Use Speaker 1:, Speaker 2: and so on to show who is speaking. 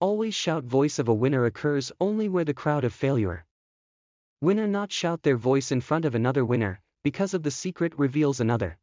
Speaker 1: Always shout voice of a winner occurs only where the crowd of failure. Winner not shout their voice in front of another winner, because of the secret reveals another.